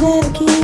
ver aquí.